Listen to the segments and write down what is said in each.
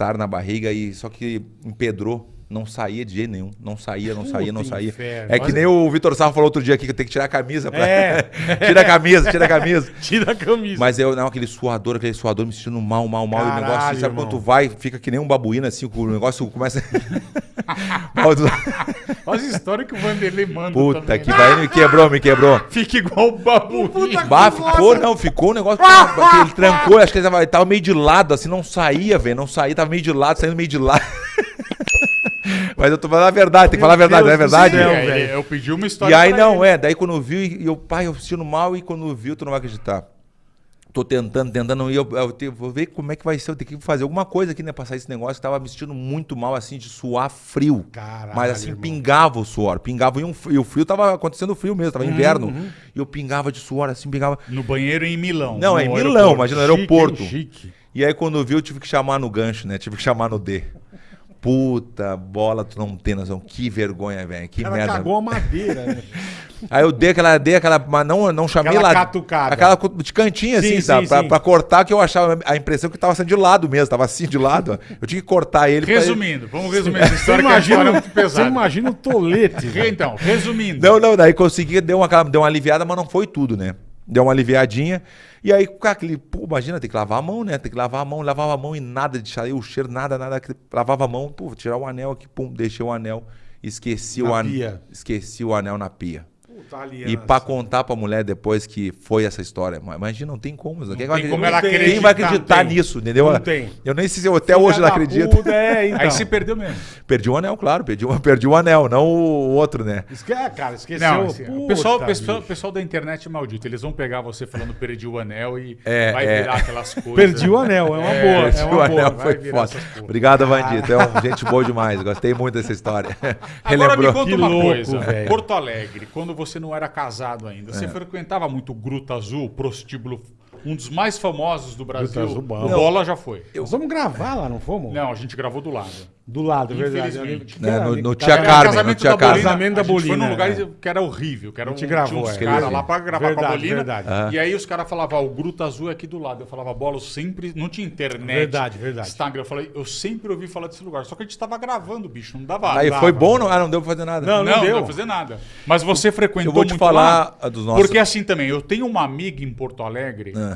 mal-estar na barriga e só que empedrou. Não saía de jeito nenhum. Não saía, não saía, não saía. inferno. É que nem o Vitor Sarro falou outro dia aqui que eu tenho que tirar a camisa. Pra... É. tira a camisa, tira a camisa. Tira a camisa. Mas eu, não, aquele suador, aquele suador me sentindo mal, mal, mal. e o negócio, Caralho, sabe quando irmão. tu vai, fica que nem um babuíno, assim, o negócio começa. As histórias que o Vanderlei manda Puta também, que né? vai, me quebrou, me quebrou. Fica igual o babu. Bah, ficou, não, ficou um negócio que, que ele trancou, acho que ele tava, ele tava meio de lado, assim, não saía, velho, não saía, tava meio de lado, saindo meio de lado. Mas eu tô falando a verdade, tem que falar a verdade, não é verdade? céu, É. Eu pedi uma história E aí pra não, ele. é, daí quando viu, e eu, pai, eu sentindo mal, e quando viu, tu não vai acreditar. Tô tentando, tentando, e eu, eu te- vou ver como é que vai ser, eu tenho que fazer alguma coisa aqui, né, pra sair esse negócio, que tava me sentindo muito mal, assim, de suar frio. Caralho, Mas assim, irmão. pingava o suor, pingava, e, um, e o frio tava acontecendo frio mesmo, Uhum, tava inverno, e eu pingava de suor, assim, pingava... No banheiro em Milão. Não, é em aeroporto. Milão, imagina, no Chique, aeroporto. hein? Chique. E aí quando viu, eu tive que chamar no gancho, né, tive que chamar no D. Puta bola, tu não tem noção, que vergonha, velho, que cara merda. cagou a madeira, né? Aí eu dei aquela, dei aquela, mas não, não chamei Aquela lá. catucada. Aquela de cantinho, assim, Sim, sabe? sim, pra, sim. pra cortar, que eu achava a impressão que tava sendo de lado mesmo, tava assim de lado. ó. Eu tinha que cortar ele. pra ele- Resumindo, vamos resumir essa história é imagina, muito você imagina o tolete. Então, resumindo. Não, não, daí consegui, deu uma, deu uma aliviada, mas não foi tudo, né? Deu uma aliviadinha. E aí, com aquele, pô, imagina, tem que lavar a mão, né? Tem que lavar a mão, lavava a mão e nada de sair o cheiro, nada, nada. Lavava a mão, pô, tirar o anel aqui, pum, deixei o anel. Esqueci Na o anel. Esqueci o anel na pia. E aliança. pra contar pra mulher depois que foi essa história. Imagina, não tem como. Quem, vai tem como acreditar- ela quem vai acreditar tem. nisso, entendeu? Não tem. Eu nem sei se eu até Filha hoje não da acredito. puta, é, então. Aí se perdeu mesmo. Perdi o anel, claro. Perdi, o- perdi o anel, não o outro, né? Esque... é, cara, esqueceu. Não, assim, o Puta, pessoal, bicho. pessoal, pessoal da internet é maldito. Eles vão pegar você falando perdi o anel e É, vai é. virar aquelas coisas. Perdi o anel, é uma boa. Perdi É o uma boa. anel, vai foi virar foda. Obrigado, Vandito. É um gente boa demais. Gostei muito dessa história. Agora me conta uma louco, coisa. Porto Alegre, quando você não era casado ainda, É. você frequentava muito Gruta Azul, prostíbulo, um dos mais famosos do Brasil. Azul, bom. o Bola já foi. Nós vamos gravar lá, não fomos? Não, a gente gravou do lado. Do lado, é verdade. Infelizmente. Eu lembro que É, no- era- no cara, Tia Carmen, casamento no Tia da Carmen. Bolina, Casamento da a gente foi Bolina, num lugar é. que era horrível, que era A gente um, gravou, tinha uns é. caras lá pra gravar Verdade, com a Bolina. verdade. E aí os caras falavam, ah, o Gruta Azul é aqui do lado. Eu falava, bola, eu sempre. Não tinha internet. Verdade, verdade. Instagram. Eu falei, eu sempre ouvi falar desse lugar. Só que a gente tava gravando, bicho. Não dava. Aí foi bom? Não? Ah, não deu pra fazer nada. Não, Não, não não deu. pra fazer nada. Mas você frequentou Eu vou te muito falar lá? dos nossos- Porque assim também, eu tenho uma amiga em Porto Alegre Ah.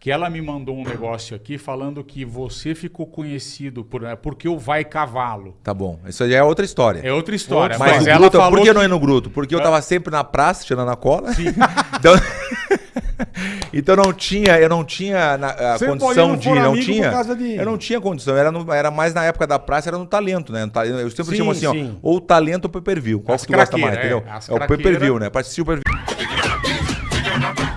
Que ela me mandou um negócio aqui falando que você ficou conhecido por é, porque o vai cavalo. Tá bom. Isso aí é outra história. É outra história. Mas, Mas, ela Gruta, falou por que que- não é no Gruto? Porque eu tava sempre na praça, tirando a cola. então, então não tinha, eu não tinha na- a condição de. Não tinha. de- Eu não tinha condição. Era, no- era mais na época da praça, era no talento, né? No talento. Eu sempre Sim, chamo assim, ó. sim. Ou talento ou pay per view. Qual As que tu gosta mais, craqueiras, entendeu? é, É o pay per view, craqueiras. né? Participa o pay per